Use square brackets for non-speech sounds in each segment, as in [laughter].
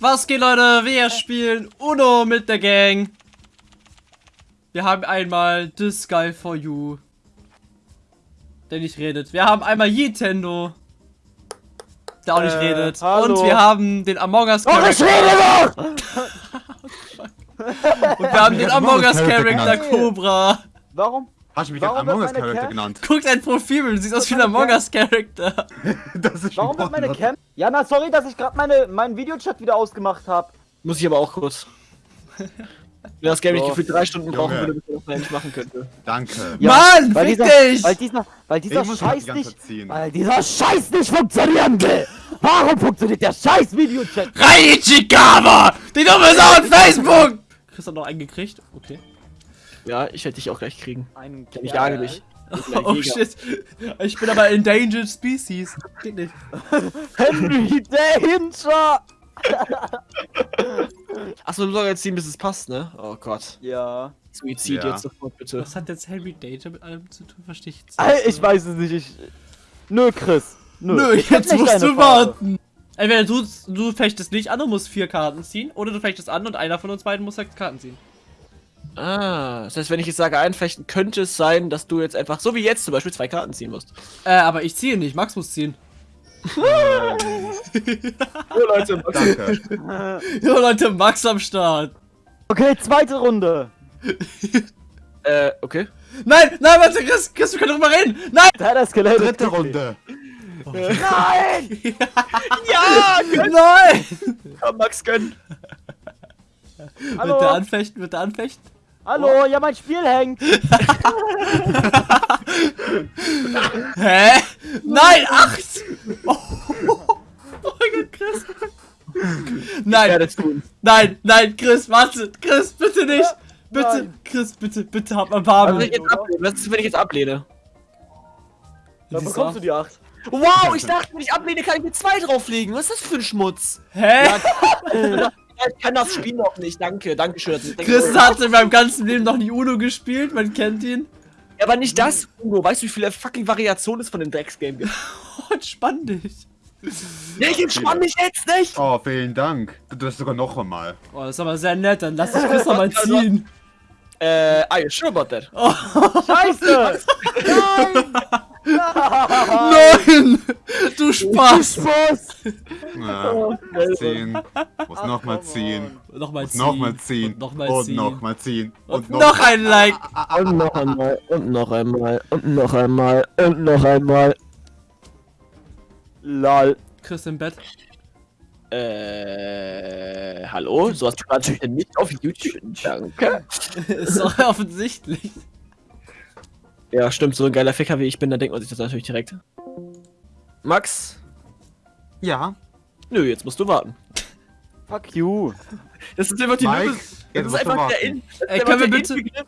Was geht, Leute? Wir spielen Uno mit der Gang. Wir haben einmal This Guy for You. Der nicht redet. Wir haben einmal Nintendo. Der auch nicht Äh, redet. hallo. Und wir haben den Among Us Doch, ich Charakter. rede doch! [laughs] [laughs] Und wir haben den Among Us Charakter genannt. Cobra. Warum? Hast du mich Warum als Among wird Us Cam- genannt? Guck dein Profil, du siehst aus wie ein Among Us Charakter. [laughs] Das ist Warum wird meine. Cam... Ja, na, sorry, dass ich gerade meine, meinen Videochat wieder ausgemacht habe. Muss ich aber auch kurz. Wenn das Game nicht gefühlt drei Stunden brauchen würde, bis ich das nicht machen könnte. Danke. Mann, weil fick dieser, dich! Weil dieser, weil dieser halt Scheiß nicht... Weil dieser Scheiß nicht funktionieren will! Warum funktioniert der scheiß Videochat? Reichikawa! Die dumme Sau auf Facebook! Chris hat noch einen gekriegt. Okay. Ja, ich werde dich auch gleich kriegen. Ein Ich jage dich. [laughs] Oh shit. Ich bin aber Endangered Species. Geht nicht. [laughs] Henry Danger! [laughs] Achso, du sollst jetzt ziehen, bis es passt, ne? Oh Gott. Ja. Suizid Ja. jetzt sofort, bitte. Was hat jetzt Henry Danger mit allem zu tun? Verstehe ich jetzt Ey, Ich weiß es nicht, ich... Nö, Chris. Nö, Nö, jetzt nicht musst du Farbe. warten. Entweder du, du fechtest nicht an und musst vier Karten ziehen, oder du fechtest an und einer von uns beiden muss sechs Karten ziehen. Ah, das heißt, wenn ich jetzt sage einfechten, könnte es sein, dass du jetzt einfach, so wie jetzt zum Beispiel, zwei Karten ziehen musst. Äh, aber ich ziehe nicht, Max muss ziehen. [laughs] Oh Leute, Danke. [laughs] Jo Leute, Max am Start. Okay, zweite Runde. äh, okay. Nein, nein, warte, Chris, Chris, wir können drüber reden. Nein! Der hat Skelett. Dritte Runde. Nein! [laughs] Ja, Nein! komm, Max, gönn. Wird der Hallo? anfechten, wird der anfechten? Hallo, ja, mein Spiel hängt. [laughs] Hä? Nein, acht! Oh, oh mein Gott, Chris. Nein, nein, nein, Chris, warte. Chris, bitte nicht. Bitte, Nein. Chris, bitte, bitte, hab mal Was, Barbe. wenn ich jetzt ablehne? Was ist, wenn ich jetzt ablehne? Dann bekommst du die 8. Wow, ich [laughs] dachte, wenn ich ablehne, kann ich mir zwei drauflegen. Was ist das für ein Schmutz? Hä? [laughs] Ja, ich kann das Spiel noch nicht. Danke, danke schön. Chris hat in meinem ganzen Leben noch nie Uno gespielt, man kennt ihn. Ja, aber nicht das, Uno. Weißt du, wie viele fucking Variationen es von dem Drecksgame gibt? [laughs] Oh, entspann dich. Ja, ich entspann mich jetzt nicht! Oh, vielen Dank. Du tust sogar noch einmal. Oh, das ist aber sehr nett, dann lass dich Chris noch mal [laughs] ziehen. Äh, are you sure about that? Oh, Scheiße! nein! [laughs] [laughs] Du Spaß! Spaß! Ja, [laughs] ziehen. Muss nochmal ziehen. Nochmal ziehen. Nochmal ziehen. Und nochmal Und ziehen. nochmal ziehen. Und noch ein Like. [laughs] Und noch einmal, und noch einmal, und noch einmal, und noch einmal. Lol. Chris im Bett. Äh, hallo? So hast du natürlich nicht auf YouTube. Danke. Ist doch offensichtlich. Ja, stimmt, so ein geiler Ficker wie ich bin, da denkt man sich das natürlich direkt. Max? Ja. Nö, jetzt musst du warten. Fuck you. Das ist einfach die Mike, Nö- jetzt Das ist einfach der. In. Das ist Ey, einfach der bitte- Inbegriff-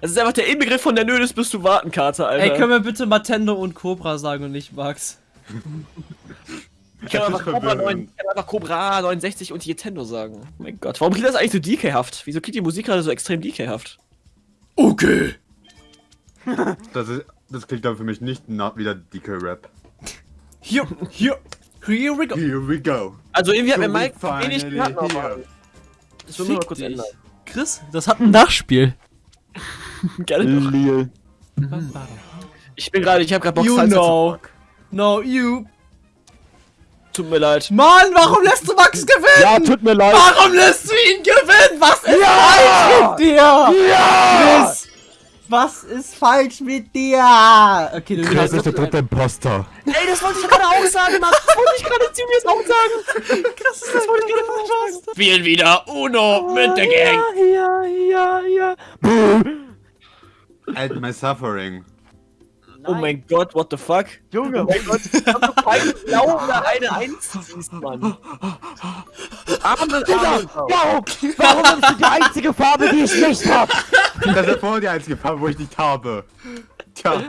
Das ist einfach der Inbegriff von der Nödes bist du warten Karte, Alter. Ey, können wir bitte Matendo und Cobra sagen und nicht Max? ich kann Das einfach ist Cobra, 9, verwirrend. ich kann einfach Cobra 69 und Nintendo sagen. Oh mein Gott, warum klingt das eigentlich so DK-haft? Wieso klingt die Musik gerade so extrem DK-haft? Okay. [laughs] Das, ist, das klingt dann für mich nicht nach wieder DK-Rap. Hier, hier, here we go. Here we go. Also irgendwie hat mir Mike we wenig Karten aufmachen. Das will mal kurz ändern. Chris, das hat ein Nachspiel. [laughs] Gerne doch. Lil. Ich bin gerade, ich habe gerade Bock You Salsa know. No, you. Tut mir leid. Mann, warum lässt du Max gewinnen? Ja, tut mir leid. Warum lässt du ihn gewinnen? Was ist Ja! falsch mit dir? Ja! Chris, was ist falsch mit dir? Okay, du Chris ist der dritte Imposter. Ey, das wollte ich gerade auch sagen, Max. Das wollte ich gerade ziemlich auch sagen. Chris, das wollte ich gerade sagen. Spielen wieder Uno mit der Gang. Ja, ja, ja. Buh. Add my suffering. Oh mein Gott, what the fuck? Junge, Oh mein Gott, ich hab doch keinen Blau oder eine Eins siehst, Mann. Du Arme, Digga, arme warum? Warum nimmst du die einzige Farbe, die ich nicht hab? [laughs] Das ist vorher die einzige Farbe, wo ich nicht habe. Tja,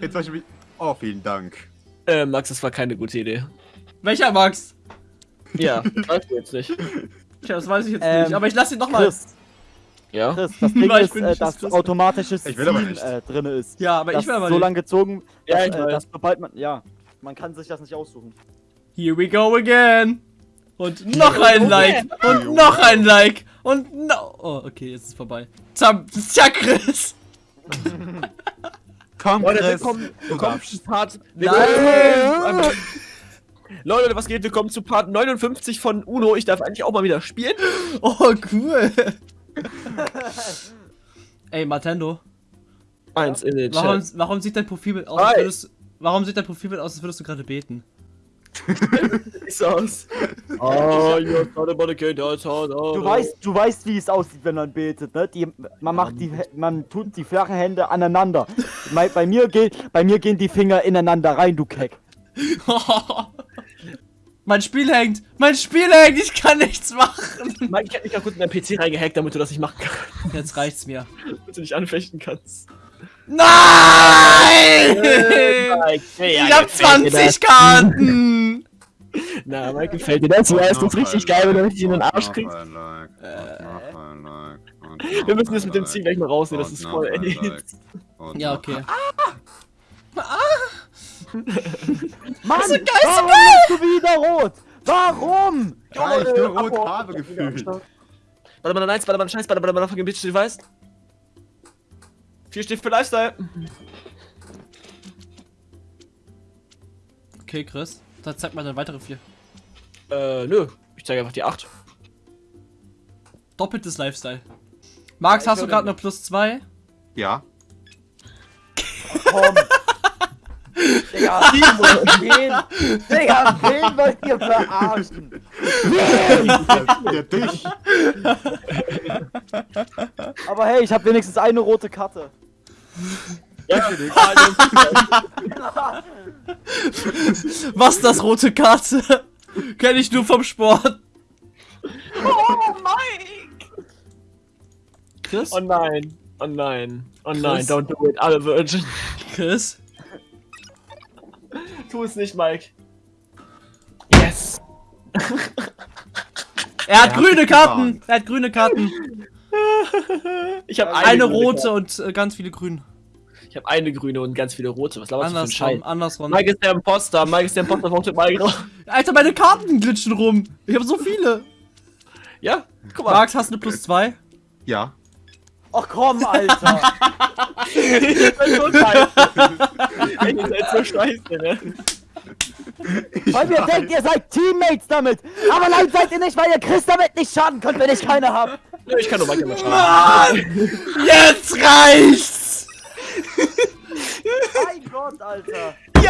jetzt weiß ich mich. Oh, vielen Dank. Äh, Max, das war keine gute Idee. Welcher Max? Ja, weißt du jetzt nicht. Tja, das weiß ich jetzt Ähm, nicht. Aber ich lass ihn noch mal. Chris, Ja? Chris, das Ding Nein, ich ist, äh, nicht dass automatisches Ich will aber Ziehen nicht. äh, drin ist. Ja, aber das ich will aber so nicht. lang gezogen, Ja, dass, ich äh, weiß. dass sobald man, ja, man kann sich das nicht aussuchen. Here we go again. Und noch ein Like. Und noch ein Like. Und no. Oh, okay, jetzt ist es vorbei. Zam Tja, Chris. [laughs] Komm, Leute, Chris. willkommen, zu Part. Nein! Leute, was geht? Willkommen zu Part 59 von Uno. Ich darf eigentlich auch mal wieder spielen. [laughs] Oh, cool. [laughs] Ey, Martendo. Eins in den Warum, Chat. warum sieht dein Profilbild aus, als würdest, warum sieht dein Profilbild aus, als würdest du gerade beten? [laughs] Sieht's aus. Oh, you're not about to get out. Du weißt, du weißt, wie es aussieht, wenn man betet, ne? Die, man macht die, man tut die flachen Hände aneinander. Bei, bei mir geht, bei mir gehen die Finger ineinander rein, du Keck. [laughs] mein Spiel hängt! Mein Spiel hängt! Ich kann nichts machen! Mike, ich hab mich gerade kurz in deinen PC reingehackt, damit du das nicht machen kannst. Jetzt reicht's mir. Damit du nicht anfechten kannst. Nein! Mike, hey, Ich hab 20 Karten! Na, Mike, gefällt dir das? Ja, ist das richtig geil, wenn du richtig in den Arsch kriegst. Wir müssen das mit dem Ziel gleich mal rausnehmen, das ist voll ey. Ja, okay. Mann, warum bist du wieder rot? Warum? Weil ich nur rot Abo. habe gefühlt. Warte mal, nein, warte mal, scheiß, warte mal, fucking Bitch, du weißt. Vier steht für Lifestyle. Okay, Chris. Dann zeig mal deine weitere vier. Äh, nö. Ich zeige einfach die 8. Doppeltes Lifestyle. Max, Ja, hast du gerade eine plus zwei? Ja. Komm. Digga, wen? Digga, wen wollt ihr verarschen? Ja, dich. Aber hey, ich habe wenigstens eine rote Karte. Ja, [laughs] Was das rote Karte? Kenn ich nur vom Sport. Oh, Mike! Chris? Oh nein. Oh nein. Oh nein, Chris? don't do it. Alle Virgin. Chris? Tu es nicht, Mike. Yes! [laughs] Er hat Er grüne Karten. Er hat grüne Karten. [laughs] Ich habe Eine grüne rote Karte. und äh, ganz viele grüne. Ich habe eine grüne und ganz viele rote. Was laberst du für ein Scheiß? Andersrum, andersrum. Mike ist der Imposter. Mike ist der Imposter. Votet Mike raus. [laughs] Alter, meine Karten glitschen rum. Ich habe so viele. Ja, guck mal. Max, hast du eine plus zwei? Ja. Ach komm, Alter. [laughs] Ihr seid so scheiße. Ihr seid so scheiße, ne? Weil ihr denkt, ihr seid Teammates damit. Aber nein, seid ihr nicht, weil ihr Chris damit nicht schaden könnt, wenn ich keine hab. Nö, ich kann nur immer schaden. Mann! Jetzt reicht's! Mein Gott, Alter. Die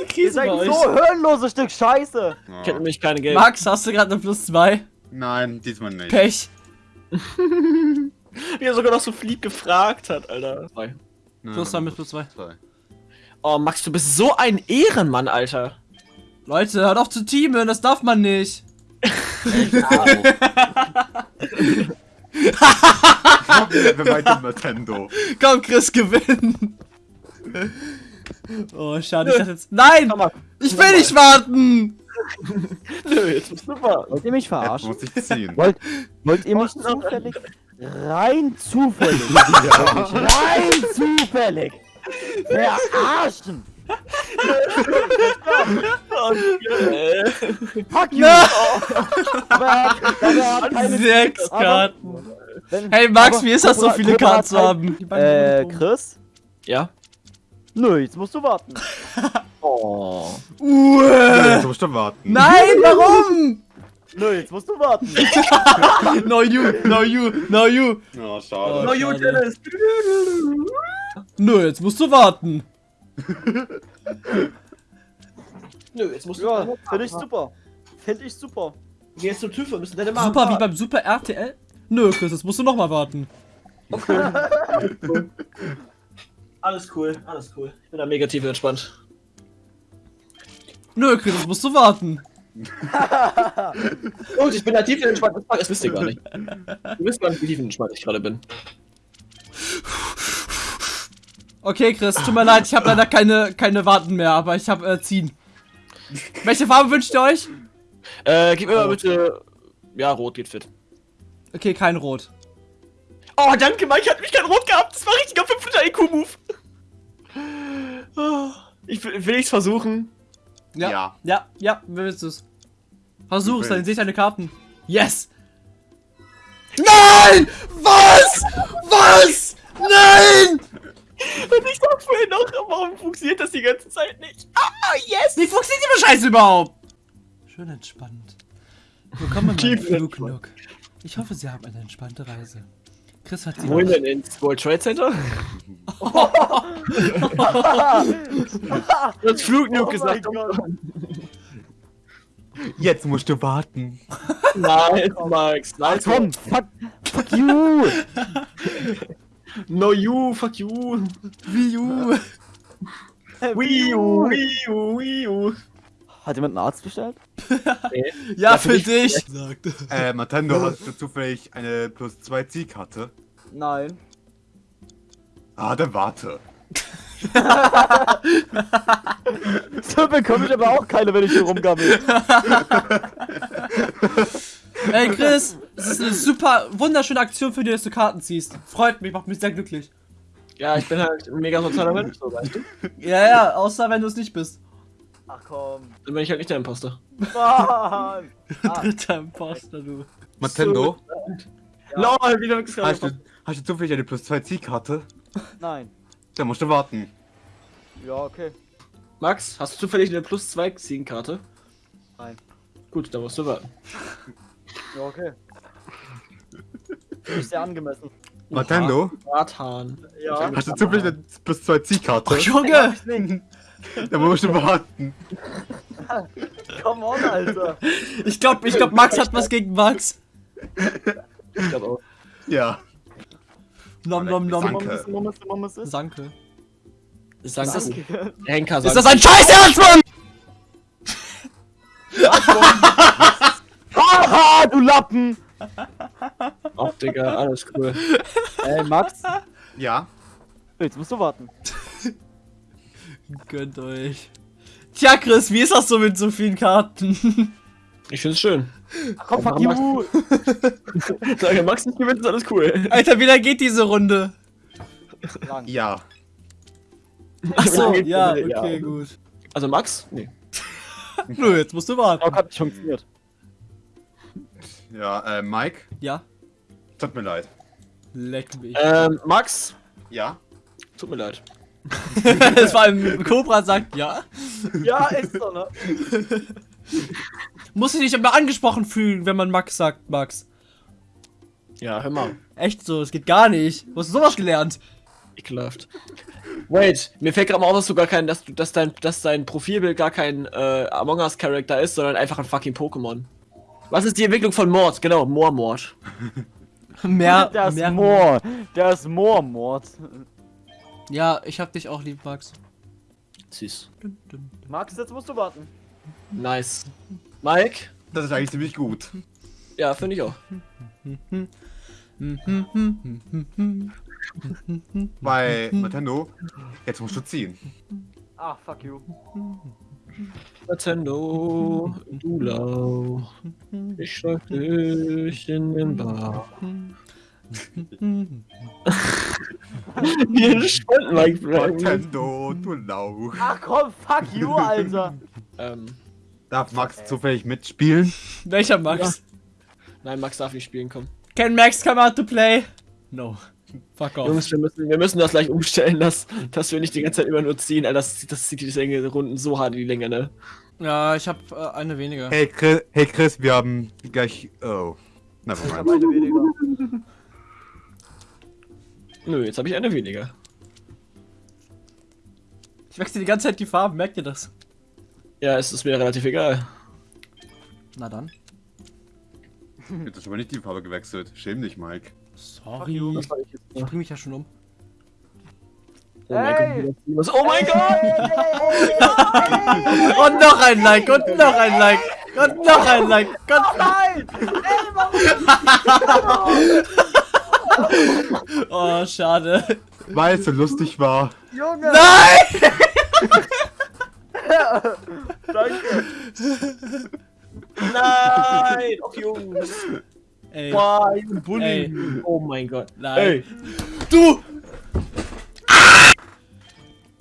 Ihr Krise seid bei euch. so hirnloses Stück Scheiße. Ich hätte nämlich keine Geld. Max, hast du gerade eine plus zwei? Nein, diesmal nicht. Pech. [laughs] Wie er sogar noch so flieb gefragt hat, Alter. Nein, Plus zwei mit plus zwei. zwei. Oh, Max, du bist so ein Ehrenmann, Alter. Leute, hört auf zu teamen, das darf man nicht. [laughs] Wer meint Nintendo? Komm, Chris, gewinn. Oh, schade, ich dachte jetzt. Nein! Komm mal. Ich will nicht warten! [laughs] Nö, jetzt bist du super. Wollt ihr mich Jetzt verarschen? muss ich ziehen. Wollt, wollt ihr mich zufällig? Rein zufällig. [laughs] Rein zufällig. Verarschen. Fuck you. Sechs Karten. Hey Max, wie ist das, so viele Karten zu haben? Äh, Chris? ja? Nö, jetzt musst du warten. [laughs] Oh. Uah. Jetzt musst du warten. Nein, warum? Nö, jetzt musst du warten. [laughs] No you, no you, no you. Oh, schade. No, you. Dennis. Nö, jetzt musst du warten. Nö, jetzt musst du. Ja, finde ich super. Finde ich super. Geh jetzt zum TÜV und müssen deine Mama. Super wie beim Super RTL? Nö, Chris, jetzt musst du nochmal warten. Alles cool, alles cool. Ich bin da mega tief entspannt. Nö, Chris, jetzt musst du warten. [laughs] Und ich bin da tief entspannt. Das wisst ihr gar nicht. Ihr wisst gar nicht, wie tief entspannt ich gerade bin. [laughs] Okay, Chris, tut mir leid, ich habe leider keine, keine Warten mehr, aber ich habe äh, ziehen. Welche Farbe wünscht ihr euch? Äh, gib mir mal bitte. Ja, rot geht fit. Okay, kein Rot. Oh, danke, Mike hat mich kein Rot gehabt. Das war richtiger 500 IQ-Move. Oh, ich will, will ich's versuchen. Ja. Ja. Ja, ja, willst du's? Versuch's, dann sehe ich deine Karten. Yes! Nein! Was? Was? Nein! Und ich sag vorhin noch, warum funktioniert das die ganze Zeit nicht? Ah, yes! Wie funktioniert die Scheiße überhaupt? Schön entspannt. Willkommen in Tief meinem Flugnook. Ich hoffe, Sie haben eine entspannte Reise. Chris hat sie Wohin denn ins World Trade Center? [laughs] das Flugnuke Oh gesagt. Jetzt musst du warten. Nice, Max. Ach Nice. komm, fuck, fuck you! [laughs] No you, fuck you. Wii U. [laughs] Wii U, Wii U, Wii U. Hat jemand einen Arzt bestellt? [laughs] Ja, für für dich. dich. Äh, Nintendo, [laughs] hast du zufällig eine plus 2 Zielkarte? Nein. Ah, dann warte. So bekomme ich aber auch keine, wenn ich hier rumgammel. Ey, Chris, es ist eine super, wunderschöne Aktion für dich, dass du Karten ziehst. Freut mich, macht mich sehr glücklich. Ja, ich bin halt ein mega sozialer Mensch, so weißt du. Ja, ja, außer wenn du es nicht bist. Ach komm. Dann bin ich halt nicht der Imposter. Mann! [laughs] Dritter Imposter, du. Nintendo, Ja. Lol, wieder hast du, hast du zufällig eine plus 2 Zielkarte? nein. Dann musst du warten. Ja, okay. Max, hast du zufällig eine plus 2 Ziegenkarte? Nein. Gut, dann musst du warten. Ja, okay. Finde ich sehr angemessen. Nintendo, Warthahn. Ja. hast du zufällig eine plus 2 Zielkarte? Oh, Junge! [laughs] Dann musst du warten. [laughs] Come on, Alter. Ich glaube, ich glaub, Max hat was gegen Max. Ich glaub auch. Ja. Nom nom nom. Mama, Danke. Sag das. Danke. Henker Ist sagt. das ein Scheiß Mann? [laughs] Haha, du Lappen! [laughs] Ach, Digga, alles cool. Ey, Max, Ja. jetzt musst du warten. [laughs] Gönnt euch. Tja, Chris, wie ist das so mit so vielen Karten? [laughs] Ich find's schön. Ach komm, fuck you! Sag, Max nicht gewinnt, ist alles cool. Alter, wie lange geht diese Runde? Lang. Ja. Achso, ja, okay, gut. Also Max? Nee. Nö, jetzt musst du warten. Doc hat nicht funktioniert. Ja, äh, Mike, Ja, tut mir leid. leck mich. Ähm, Max? Ja? Tut mir leid. [laughs] Das war ein Cobra sagt ja. Ja, ist so, ne? Muss ich dich immer angesprochen fühlen, wenn man Max sagt, Max. Ja, hör mal. Echt so, es geht gar nicht. Wo hast du sowas gelernt? Ekelhaft. Wait, mir fällt gerade mal auf, dass du gar kein, dass du, dass dein, dass dein Profilbild gar kein äh, Among Us Charakter ist, sondern einfach ein fucking Pokémon. Was ist die Entwicklung von Mord? Genau, Moormord. Mehr, [laughs] Der ist mehr. Moor. Der ist Moormord. Ja, ich hab dich auch lieb, Max. Süß. Max, jetzt musst du warten. Nice. Mike? Das ist eigentlich ziemlich gut. Ja, finde ich auch. Bei Nintendo, jetzt musst du ziehen. Ah, fuck you. Nintendo, du Lau. Ich schlag dich in den Bar. Wie entspannt, Mike bleiben. Nintendo, du Lauch. Ach komm, fuck you, Alter. Ähm, Darf Max zufällig mitspielen? Welcher Max? nein, Max darf nicht spielen, komm. Can Max come out to play? No. Fuck off. Jungs, wir müssen, wir müssen das gleich umstellen, dass, dass wir nicht die ganze Zeit immer nur ziehen. Alter, das, das zieht die Länge, Runden so hart in die Länge, ne? Ja, ich hab äh, eine weniger. Hey Chris, hey Chris, wir haben gleich. Oh. Ich hab Nevermind. eine weniger. Nö, jetzt habe ich eine weniger. Ich wechsle die ganze Zeit die Farben, merkt ihr das? Ja, es ist mir relativ egal. Na dann. Jetzt hast aber nicht die Farbe gewechselt. Schäm dich, Mike. Sorry. Ich bring mich ja schon um. Oh mein! Gott. Oh mein Gott! [laughs] Und noch ein Like, und noch ein Like, und noch ein Like, [laughs] und Nein! Ey, warum? [laughs] Oh, schade. Weil es so lustig war. Junge! Nein! Danke. Nein! Och, Jungs! Ey, Boah, ihr Bulli! Ey. Oh mein Gott. nein. Ey, Du!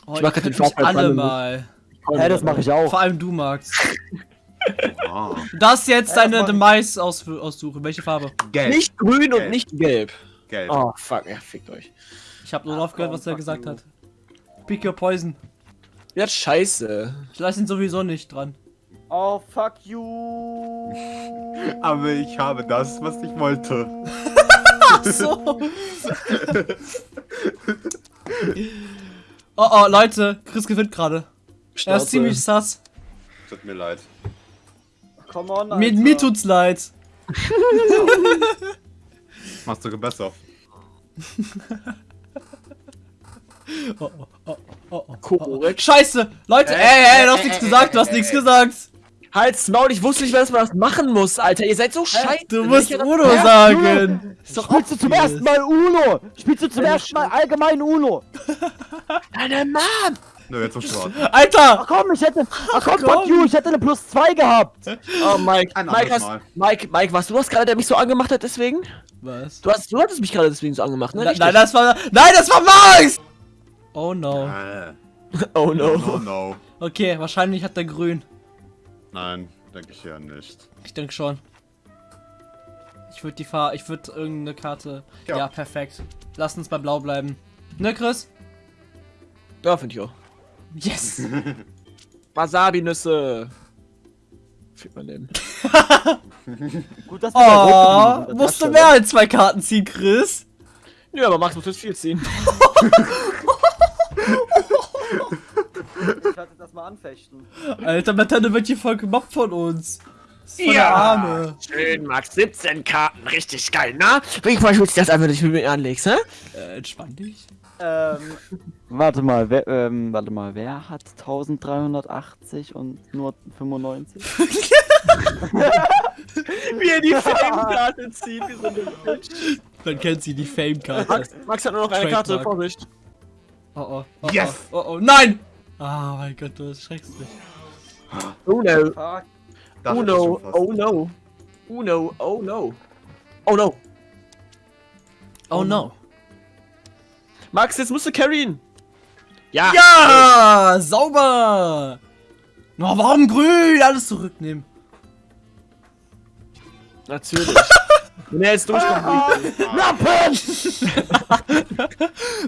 Oh, Ich mach grad den Fahrplan alle mal. Hey, das mache ich auch. Vor allem du, Max. Ah, darfst jetzt Ja, deine das Demise aus aussuchen. Welche Farbe? gelb. Nicht grün und Gelb. nicht gelb. gelb. Oh, fuck, ja, fickt euch. Ich habe nur Ach, aufgehört, komm, was er gesagt you. hat. Pick your poison. Ja, scheiße. Ich lasse ihn sowieso nicht dran. Oh, fuck you. [laughs] Aber ich habe das, was ich wollte. [laughs] Ach so. [laughs] oh oh, Leute, Chris gewinnt gerade. Er ist ziemlich sass. Tut mir leid. Come on, Mir, Alter. mir tut's leid. Machst du besser. Oh, oh, oh, oh, oh. Korrekt. Scheiße! Leute, ey, ey, du hast nichts gesagt, du hast nichts gesagt. Halt's Maul, ich wusste nicht dass man das machen muss, Alter. Ihr seid so scheiße. Du musst Uno sagen. Ist doch Spielst du zum ersten Mal Uno? Spielst du zum ersten Mal allgemein Uno? [laughs] Deine Mom! Nö, jetzt musst du warten. Ach Alter! komm, ich hätte. Ach komm, komm. fuck you, ich hätte eine plus 2 gehabt. [laughs] Oh, Mike. Ein Mike, hast, Mal. Mike, Mike, warst du das gerade, der mich so angemacht hat deswegen? Was? Du, hast, du hattest mich gerade deswegen so angemacht, ne? Na, nein, das war. Nein, das war Max! Oh no. Äh, [laughs] Oh no, no. no, no. Okay, wahrscheinlich hat der grün. Nein, denke ich ja nicht. Ich denke schon. Ich würde die Fahr. Ich würde irgendeine Karte. Ja. Ja. perfekt. Lass uns bei Blau bleiben. Ne, Chris? Ja, finde ich auch. Yes! [laughs] Wasabi-Nüsse. Fick mein Leben. [laughs] Gut, dass Oh, musst du mehr als zwei Karten ziehen, Chris? Ja, aber Max muss jetzt viel ziehen. [laughs] Ich hatte das mal anfechten. Alter, Matane wird hier voll gemobbt von uns. Voll der Arme. Schön, Max. 17 Karten. Richtig geil, na? Wie verschwitzt das einfach, du mit mir anlegst, hä? Äh, entspann dich. Ähm. Warte mal, wer, ähm, warte mal, wer hat 1380 und nur 95? [laughs] Wie er die Fame-Karte zieht, wie so eine Bitch. Man kennt sie, die Fame-Karte. Max, Max hat nur noch eine Karte. Vorsicht. Oh oh. oh Yes! Oh, oh, oh. Nein! Ah, mein Gott, du erschreckst mich. Oh no. Oh no. Oh no. Oh no. Oh no. Oh no. Oh no. Max, jetzt musst du carryen. Ja. Ja! Sauber! No, warum grün? Alles zurücknehmen. Natürlich. Wenn er jetzt durchkommt, [laughs] Lappen!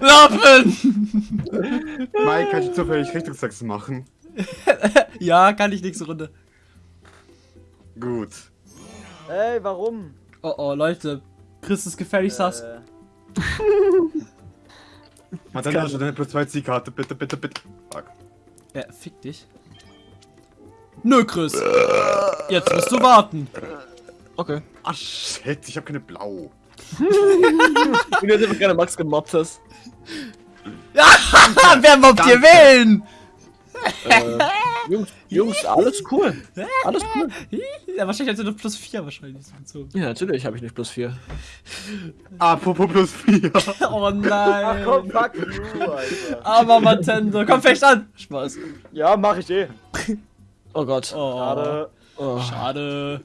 [laughs] Lappen! Mike, kann ich zufällig Richtungstext machen? [laughs] Ja, kann ich nächste Runde. Gut. Ey, warum? Oh oh, Leute. Chris ist gefährlich sass. Äh, hat ja schon eine plus 2 Zielkarte, bitte, bitte, bitte. Fuck. Ja, fick dich. Nö, Chris. Jetzt musst du warten. Okay. Ah, shit, ich hab keine Blau. Wie du jetzt einfach gerade Max gemobbt hast. [laughs] Wer mobbt hier wen? Äh, Jungs, Jungs, alles cool. Alles cool. Ja, wahrscheinlich hat er noch plus 4 wahrscheinlich so gezogen. Ja, natürlich habe ich nicht plus 4. Apropos plus 4. [laughs] Oh Ach komm, nein. fuck you, Alter. Aber Nintendo. Komm, fest an. Spaß. Ja, mach ich eh. Oh Gott. Oh, Schade. Oh. schade.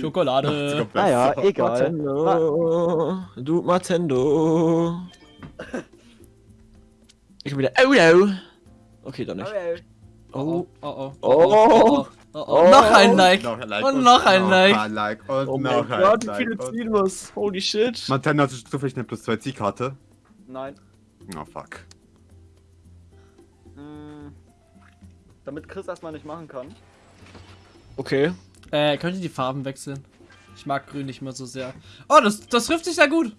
Schokolade. Naja, egal. Matendo. Du Matendo. Ich bin wieder. Oh no. Okay, dann nicht. Oh, Oh. oh, oh. Oh. Oh, oh, oh. Noch ein Like. Noch ein Like. Und noch ein Like. ein Like. Und Oh noch mein ein Gott, wie viele und- ziehen muss. Holy shit. Nintendo hat zufällig eine plus 2 Zielkarte. Nein. Oh, fuck. Hm. Damit Chris erstmal nicht machen kann. Okay. Äh, könnt ihr die Farben wechseln? Ich mag grün nicht mehr so sehr. Oh, das, das trifft sich sehr gut.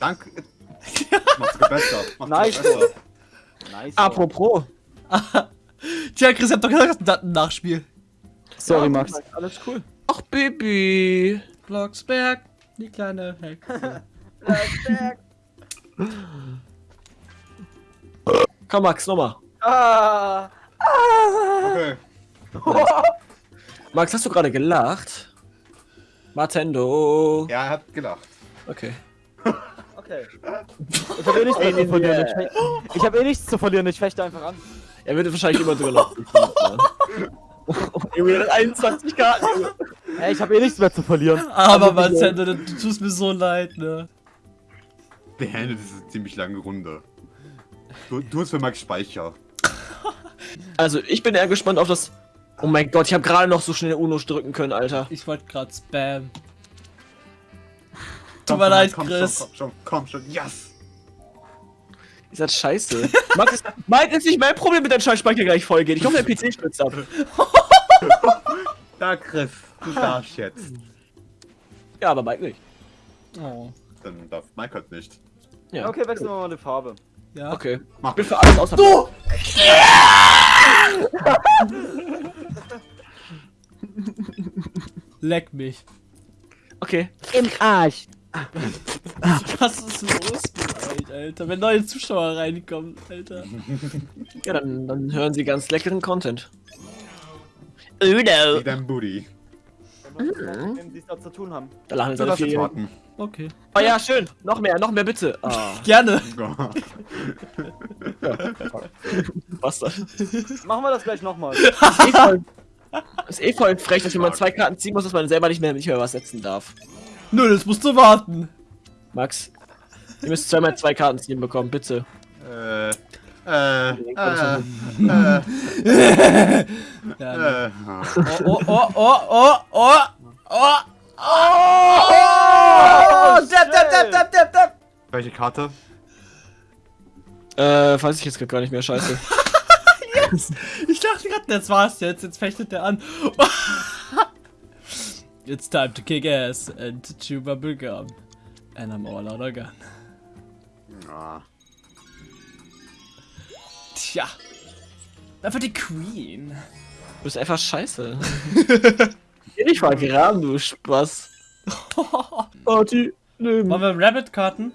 Danke. [laughs] Mach's sogar besser. Mach's Nice. besser. Nice. Apropos. [laughs] Tja, Chris, ihr habt doch gesagt, das ist ein Nachspiel. Sorry, Max. Alles cool. Ach, Baby. Blocksberg, die kleine Hexe. [laughs] Komm, Max, nochmal. ah. Okay. Max, hast du gerade gelacht? Matendo. Ja, er hat gelacht. Okay. [laughs] Okay. Ich habe eh nichts zu verlieren. Ich, ich habe eh nichts zu verlieren. Ich fechte einfach an. Er würde wahrscheinlich immer drüber lachen. [laughs] Junge, 21 Karten, Junge. Ey, ich habe eh nichts mehr zu verlieren. Aber Also, Nintendo, du tust mir so leid, ne? Beendet diese ziemlich lange Runde. Du, du hast für Max Speicher. Also, ich bin eher gespannt auf das Oh mein Gott, ich habe gerade noch so schnell Uno drücken können, Alter. Ich wollte gerade spam. Tut mir leid, komm Chris. Schon, komm schon, komm schon, yes! [laughs] Ist das scheiße? Max, ist, Mike ist nicht mein Problem, mit deinem Scheißspeicher gleich voll geht. Ich hoffe, der PC stürzt ab. [laughs] Da, Chris, du darfst jetzt. Ja, aber Mike nicht. Oh. Dann darf Mike halt nicht. Ja. Okay, wechseln wir mal die Farbe. Ja. Okay. Mach Ich bin für alles außer. Du! [laughs] Leck mich. Okay. Im Arsch. Was ist los mit euch, Alter? Wenn neue Zuschauer reinkommen, Alter. Ja, dann, dann hören sie ganz leckeren Content. Uno. Wie dein Booty. Wenn sie es da zu tun haben. Da lachen jetzt Du alle vier. warten. Okay. Oh ja, schön. Noch mehr, noch mehr bitte. Ah, [laughs] Gerne. was das? Machen wir das gleich nochmal. [laughs] Ist eh voll, ist eh voll frech, dass wenn man zwei Karten ziehen muss, dass man selber nicht mehr, nicht mehr was setzen darf. Nö, das musst du warten. Max, ihr müsst zweimal zwei Karten ziehen bekommen, bitte. äh, äh, äh, Ja, äh, [laughs] Oh, oh, oh, oh, oh, oh, oh, oh, Depp, depp, depp, depp, depp, depp. Welche Karte? Äh, weiß ich jetzt grad gar nicht mehr, scheiße. Ich dachte gerade, das war's jetzt. Jetzt fechtet der an. [laughs] It's time to kick ass and to chew bubble gum. And I'm all out of gun. Ah, Tja. Einfach die Queen. Du bist einfach scheiße. [laughs] Geh nicht mal graben, du Spaß. [laughs] Party, Wollen wir Rabbit-Karten?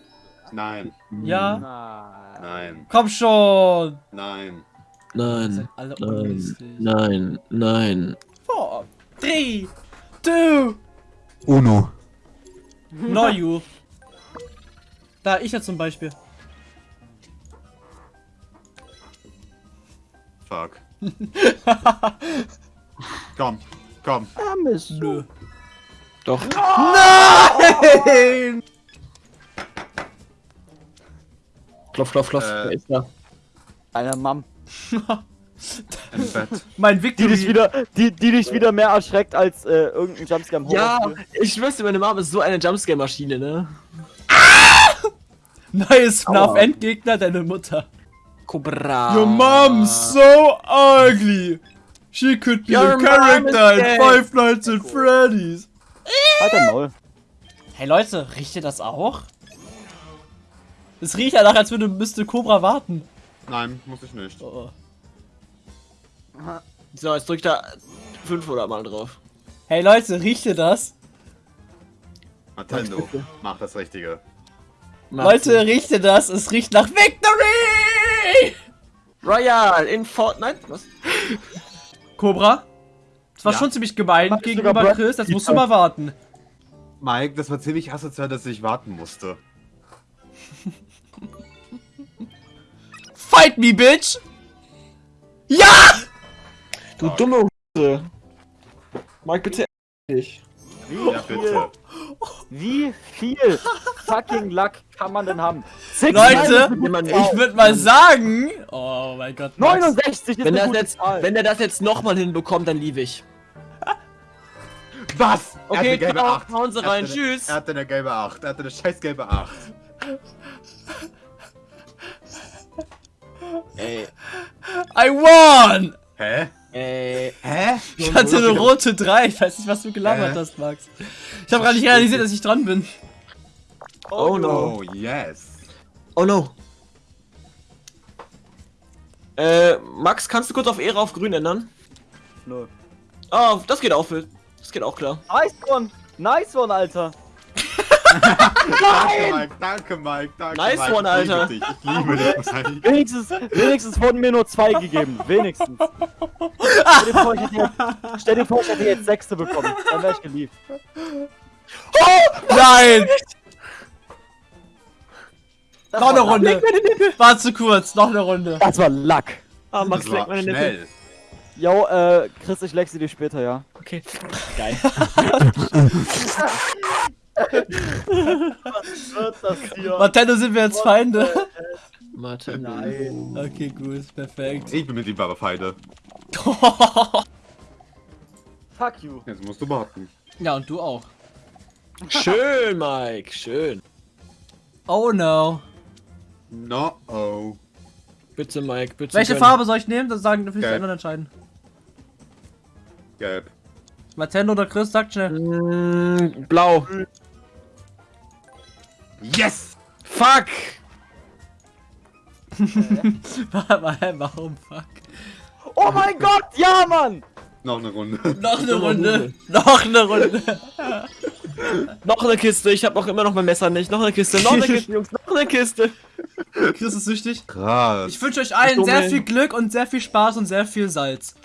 nein, Ja. Nein, Komm schon. nein. Nein, nein, nein, nein. Four, three, two, Uno. no you. Da, ich ja zum Beispiel. Fuck. [laughs] komm, komm. Armes Nö. Doch. Nein! [laughs] Klopf, klopf, klopf. Äh. Wer ist da? Eine Mom. Im [laughs] Bett. Mein Die Victory. dich wieder, die, die dich wieder mehr erschreckt als äh, irgendein Jumpscare im Ja, ich dir, meine Mom ist so eine Jumpscare-Maschine, ne? [laughs] Neues FNAF Aua. Endgegner, deine Mutter. Cobra. Your mom's so ugly. She could be Your a character in. Five Nights at Freddy's. Halt dein Maul. Hey Leute, riecht ihr das auch? Es riecht danach, als würde Mr. Cobra warten. Nein, muss ich nicht. Oh. So, jetzt drückt da 500 Mal drauf. Hey Leute, riecht ihr das? Nintendo, mach das Richtige. Leute, riecht ihr das? Es riecht nach Victory! Royal in Fortnite? Was? Cobra? Das war Ja. schon ziemlich gemein gegenüber Chris, das musst du mal warten. Mike, das war ziemlich asozial, dass ich warten musste. Fight me, bitch! Ja! Du dumme Huse. Mike, bitte dich. Wie Ja, viel, wie viel fucking Luck kann man denn haben? Six Leute, ich würde mal sagen... Oh mein Gott, Max. 69 ist Wenn, das jetzt, Zahl. wenn er das jetzt nochmal hinbekommt, dann liebe ich. Was? Er Okay, hat eine gelbe ciao, 8. hauen Sie rein, tschüss. Er hatte eine gelbe 8. Er hatte eine scheiß gelbe 8. Ey, I won! Hä? ey. Hä? Ich hatte eine rote 3. Ich weiß nicht, was du gelabert Hä? hast, Max. Ich habe gar nicht realisiert, dass ich dran bin. Oh no. Oh, yes. Oh no. Äh, Max, kannst du kurz auf Ehre auf grün ändern? Nö. Oh, das geht auch, Phil. Das geht auch klar. Nice one! Nice one, Alter! Danke, Mike. Danke, Mike. Danke, Nice Mike. one, Ich liebe Alter. dich. Ich liebe dich. Wenigstens, wenigstens wurden mir nur zwei gegeben. Wenigstens. Stell dir vor, ich hätte jetzt, stell dir vor, ich hätte jetzt sechste bekommen. Dann wäre ich geliebt. Nein! Das Noch eine. Runde. War zu kurz. Noch eine Runde. Das war Luck. Ah, Max, Das leck war meine Nippel. schnell. Yo, äh, Chris, ich leck sie dir später, ja? Okay. Geil. [laughs] [laughs] Wird das hier? Martello sind wir jetzt Feinde. [laughs] Warte. Nein. Okay, gut. Perfekt. Ich bin mit ihm aber Feinde. [laughs] Fuck you. Jetzt musst du warten. Ja, und du auch. [laughs] Schön, Mike, schön. Oh no. No, oh. Bitte, Mike, bitte. Welche gönn. Farbe soll ich nehmen? Das sagen Gelb. anderen entscheiden. Gelb. Nintendo oder Chris, sagt schnell. Mm, blau. Yes! Fuck! [laughs] Warum fuck? Oh mein Gott, ja, Mann! Noch eine Runde. Noch eine Runde. Noch eine Runde. [laughs] Noch eine Kiste, ich hab noch immer noch mein Messer nicht. Noch eine Kiste, noch eine Kiste, [laughs] Jungs, noch eine Kiste. Chris ist süchtig. Krass. Ich wünsche euch allen sehr viel Glück und sehr viel Spaß und sehr viel Salz.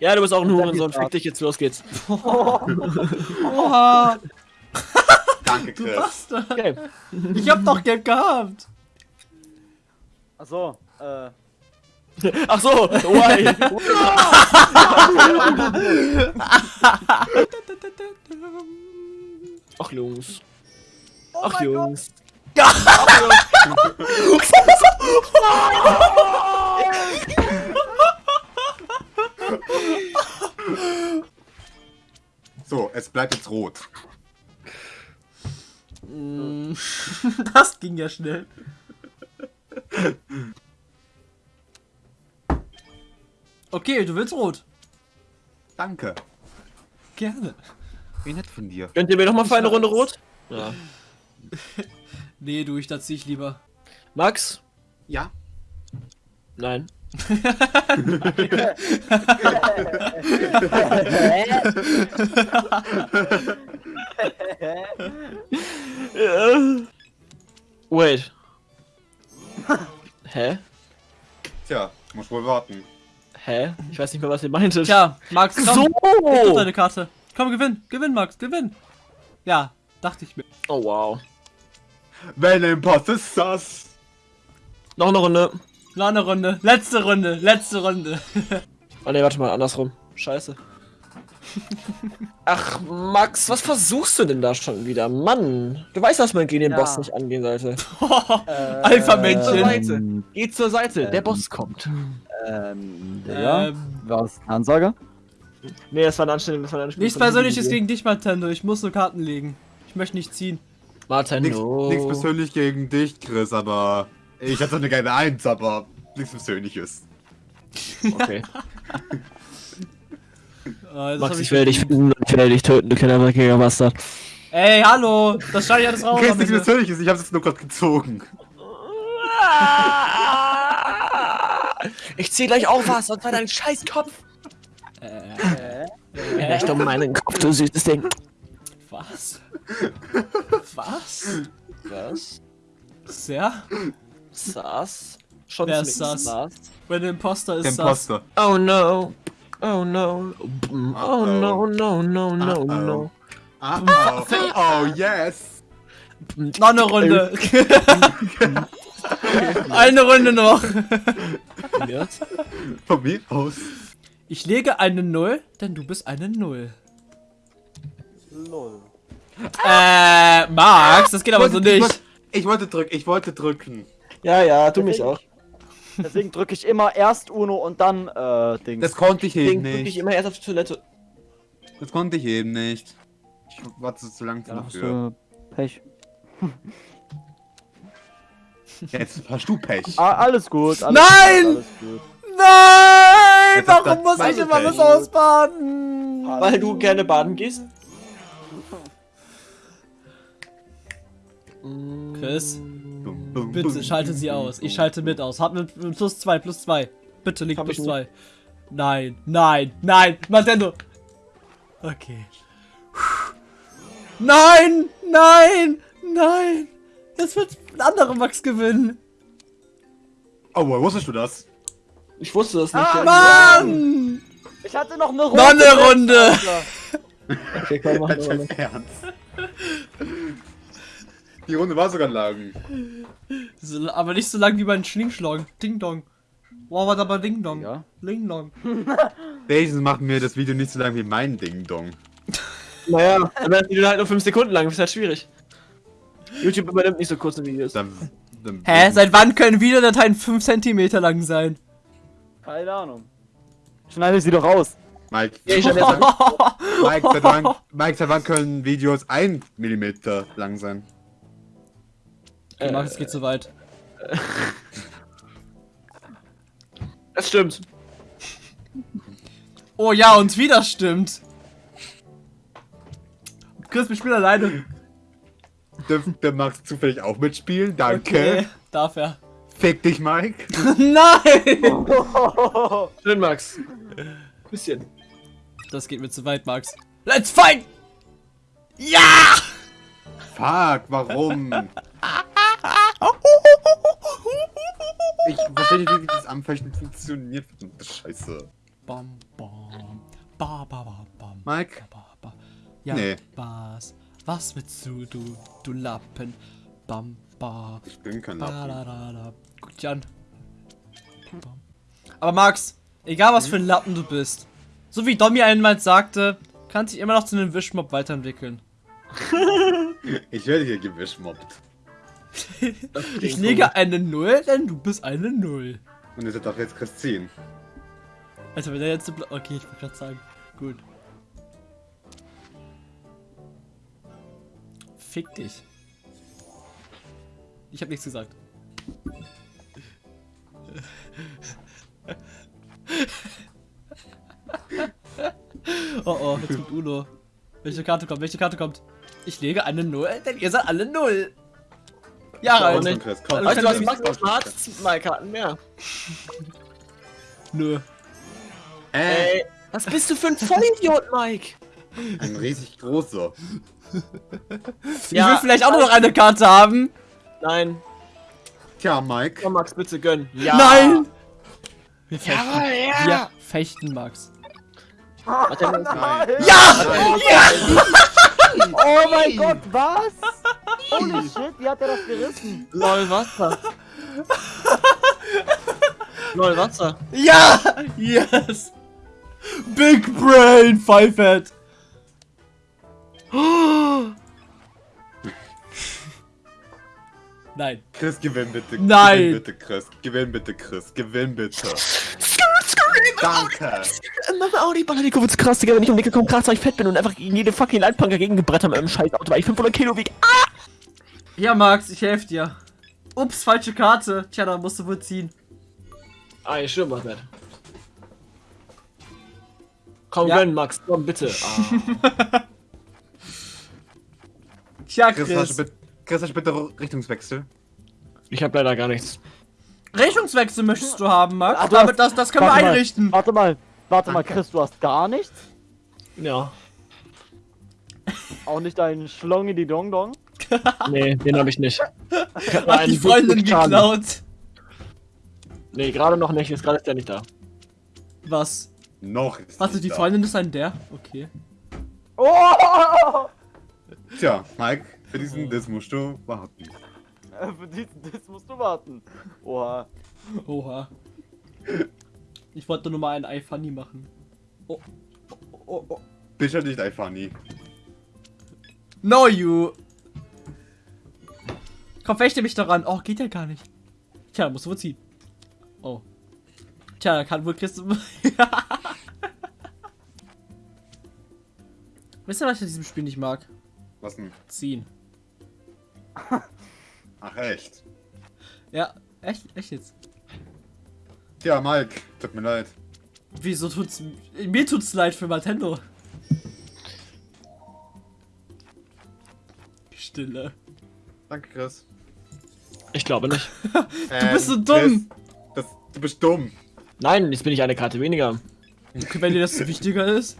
Ja, du bist auch ein Hurensohn, fick dich jetzt, los geht's. Oha, Danke, du Chris. Bastard. Okay. Ich hab doch Gelb gehabt. Achso, äh. Ach so, why? [laughs] Ach Jungs. Oh Ach mein Gott. Jungs. So, es bleibt jetzt rot. Mm, [laughs] Das ging ja schnell. Okay, du willst rot. Danke. Gerne. Wie nett von dir. Könnt ihr mir noch mal für eine Runde rot? Ja. [laughs] Nee, du, ich da zieh ich lieber. Max? Ja. Nein. [laughs] [laughs] Wait. Hä? Tja, muss wohl warten. Hä? Ich weiß nicht mehr, was ihr meintet. Tja, Max, komm. so! Gib doch deine Karte. Komm, gewinn. Gewinn, Max, gewinn. Ja, dachte ich mir. Oh wow. Wenn ein Post ist das. Noch eine Runde. Noch eine Runde. Letzte Runde. Letzte Runde. [laughs] Oh ne, warte mal, andersrum. Scheiße. Ach, Max, was versuchst du denn da schon wieder? Mann, du weißt, dass man gegen den Ja. Boss nicht angehen sollte. [laughs] Äh, Alpha-Männchen. Seite. Geh zur Seite, der Boss kommt. Ähm, ja. Ähm, Was? Ansage? Nee, das war eine Anstellung, das war eine nichts Persönliches gegen dich, Nintendo. Ich muss nur Karten legen. Ich möchte nicht ziehen. Nichts Martendo. nichts persönlich gegen dich, Chris, aber. Ich hatte eine geile Eins, aber nichts Persönliches. Okay. [laughs] [laughs] Das Max, ich werde dich finden und ich werde dich töten, du kinderwackiger Bastard. Ey, hallo. Das schneide ich alles raus. Chris, am nichts Ende. Persönliches, ich hab's jetzt nur gerade gezogen. Ich zieh gleich auch was, sonst war dein scheiß Kopf. Echt um meinen Kopf, du süßes Ding. Was? Was? Was? Sehr? Sass? Schon Wer ist. Sass? Wenn der Imposter ist, das. Imposter. Oh no. Oh no. Oh no, no, no, no, no. Ah, oh, oh, yes. Noch eine Runde. [laughs] eine Runde noch. Von mir aus. Ich lege eine Null, denn du bist eine Null. Lol. Äh, Max, das geht aber so Ich wollte- nicht. Ich wollte drücken, ich wollte drücken. Ja, ja, tu mich auch. Deswegen drücke ich immer erst Uno und dann, äh, Dings. Das konnte ich eben Deswegen drück ich nicht. immer erst auf die Toilette. Das konnte ich eben nicht. Ich warte zu lang ja, dafür. Pech. [laughs] Jetzt hast du Pech. Ah, alles gut. Alles Nein! Gut, alles gut. Nein! Jetzt Warum das muss ich immer was Pech. ausbaden? Weil du gerne baden gehst? Chris, bitte schalte sie aus. Ich schalte mit aus. Hab mit plus zwei, plus zwei. Bitte liegt Hab plus zwei. Nein, nein, nein, Nintendo. Okay. Nein, nein, nein. Jetzt wird ein anderer Max gewinnen. Oh, woher wusstest du das? Ich wusste das nicht. Ah. Mann! Ich hatte noch eine Runde. Noch eine Runde. [laughs] Okay, komm, mach mal. im Ernst. Die Runde war sogar lang. So, aber nicht so lang wie beim Schlingschlong. Ding Dong. Wow, was aber Ding Dong. Ja. Ding Dong. [laughs] Wenigstens macht mir das Video nicht so lang wie mein Ding Dong. [laughs] Naja, dann wäre das Video halt nur 5 Sekunden lang, das ist halt schwierig. YouTube übernimmt nicht so kurze Videos. Dann, dann Hä? Seit wann können Videodateien 5 cm lang sein? Keine Ahnung. Schneide sie doch raus. Mike, Ja, ich [laughs] Mike, seit wann, Mike, seit wann können Videos 1 mm lang sein? Okay, Max, es geht zu weit. [laughs] Das stimmt. Oh ja, und wieder stimmt. Chris, wir spielen alleine. Dürfte Max zufällig auch mitspielen? Danke. Okay, darf er. Fick dich, Mike. [laughs] Nein! [laughs] Schön, Max. Bisschen. Das geht mir zu weit, Max. Let's fight! Ja! Fuck, warum? Ich verstehe nicht, wie das Anfechten funktioniert. Verdammte Scheiße. Bam, bam. Ba, ba, ba, bam. Mike? Ba, ba. Ja, Nee. was? Was willst du, du, du Lappen? Bam, ba. Ich bin kein Lappen. da, da, da. Guck dich an. Bam. Aber Max, egal was für ein Lappen du bist, so wie Domi einmal sagte, kannst dich immer noch zu einem Wischmob weiterentwickeln. [laughs] Ich werde hier gewischmobbt. Ich lege eine Null, denn du bist eine Null. Und ihr seid doch jetzt Christine. Also wenn er jetzt... Okay, ich wollte gerade sagen. Gut. Fick dich. Ich habe nichts gesagt. [laughs] oh oh, jetzt kommt Uno. Welche Karte kommt? Welche Karte kommt? Ich lege eine Null, denn ihr seid alle Null. Ja, rein. schon, Chris, komm. Weißt du was, Komm, Max macht mal zwei Karten mehr. Nö. Äh, Ey, was bist du für ein Vollidiot, Mike? ein riesig großer. [laughs] ich will vielleicht auch nur noch eine Karte haben. Nein. Tja, Mike. Komm, Max, bitte gönn. Ja. Nein! Wir fechten. Jawohl, ja. Wir fechten, Max. Warte, Nein. Ja! Oh mein Gott, was? [laughs] Holy shit, wie hat er das gerissen? Lol, Wasser. Lol, Wasser. Ja! Yes! Big Brain, Five Head. Nein. Chris, gewinn bitte. Nein. Gewinn bitte, Chris. Gewinn bitte, Chris. Gewinn bitte. Danke. Mach auch die Baller, die Kurve zu krass, Digga. Wenn ich um die Ecke komme, krass, weil ich fett bin und einfach gegen jede fucking Leitplanke gegen gebrettert mit einem scheiß Auto, weil ich 500 Kilo wiege. Ja, Max, ich helfe dir. Ups, falsche Karte. Tja, da musst du wohl ziehen. Ah, ich stimmt, was nicht. Komm, Ja. gönn, Max, komm, bitte. [laughs] Ah. Tja, Chris, hast Chris. du bitte, Chris, hast du bitte Richtungswechsel? Ich hab leider gar nichts. Richtungswechsel möchtest du haben, Max? Ach, du Damit, hast- das, das können wir mal, einrichten. Warte mal, warte mal. Chris, du hast gar nichts? Ja. Auch nicht einen Schlongi die Dong Dong? Nee, den hab ich nicht. Ich hab Hat die Freundin geklaut. Nee, gerade noch nicht, ist gerade ist der nicht da. Was? Noch ist Warte, nicht die da. Freundin ist ein der? Okay. Oh! [laughs] Tja, Mike, für diesen Diss musst du warten. Für diesen Diss musst du warten. Oha. Oha. Ich wollte nur mal ein Eye Funny machen. Oh. Oh, oh, oh. Bitte nicht einfach nie. No, you. Komm, fechte mich daran. Oh, geht ja gar nicht. Tja, musst du wohl ziehen. Oh. Tja, da kann wohl Chris. [laughs] Wisst ihr, was ich in diesem Spiel nicht mag? Was denn? Ziehen. [laughs] Ach, echt? Ja, echt, echt jetzt. Tja, Mike, tut mir leid. Wieso tut's. Mir tut's leid für Nintendo. Stille. Danke, Chris. Ich glaube nicht. [laughs] Du bist so dumm. das, du bist dumm. Nein, jetzt bin ich eine Karte weniger. Okay, wenn dir das [laughs] wichtiger ist.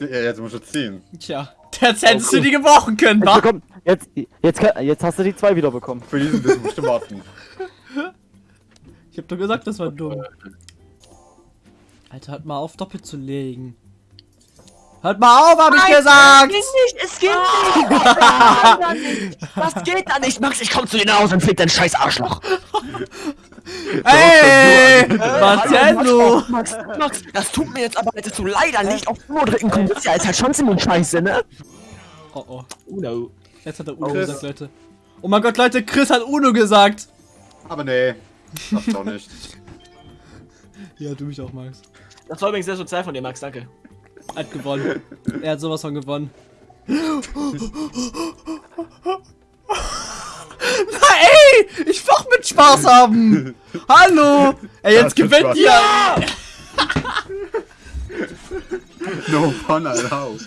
Ja, jetzt musst du ziehen. Tja, jetzt hättest Oh, cool. du die gebrochen können, Jetzt, wa? jetzt, jetzt, kann- jetzt hast du die zwei wieder bekommen. Für diesen Diss musst du warten. Ich hab doch gesagt, das war dumm. Alter, hört mal auf, doppelt zu legen. Hört mal auf, hab ich gesagt! nicht, es geht [laughs] nicht. Das geht da nicht, Max, ich komm zu dir nach Hause und fick dein scheiß Arschloch. Ey! Marcello! Max, Max, das tut mir jetzt aber, dass du leider nicht auf Uhr drücken konntest. Ja, ist halt schon ziemlich scheiße, ne? Oh oh, Uno. jetzt hat er Uno Chris. gesagt, Leute. Oh mein Gott, Leute, Chris hat Uno gesagt! Aber nee, das doch nicht. [laughs] Ja, du mich auch, Max. Das war übrigens sehr sozial von dir, Max, danke. Hat gewonnen. er hat sowas von gewonnen. Na ey! Ich will auch mit Spaß haben! Hallo! Ey, jetzt gewinnt ihr! [laughs] No fun allowed.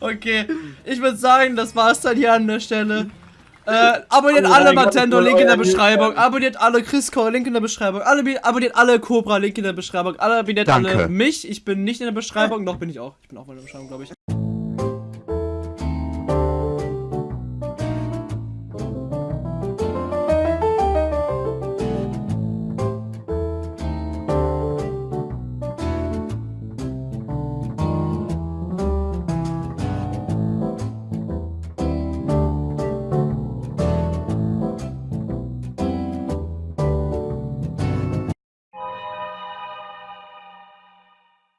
Okay, ich würde sagen, das war's dann hier an der Stelle. Äh, abonniert alle Matendo, Link in der Beschreibung. Abonniert alle Chris Link in der Beschreibung. Alle, abonniert alle Cobra, Link in der Beschreibung. Alle abonniert Danke. alle mich. Ich bin nicht in der Beschreibung, noch bin ich auch. Ich bin auch mal in der Beschreibung, glaube ich.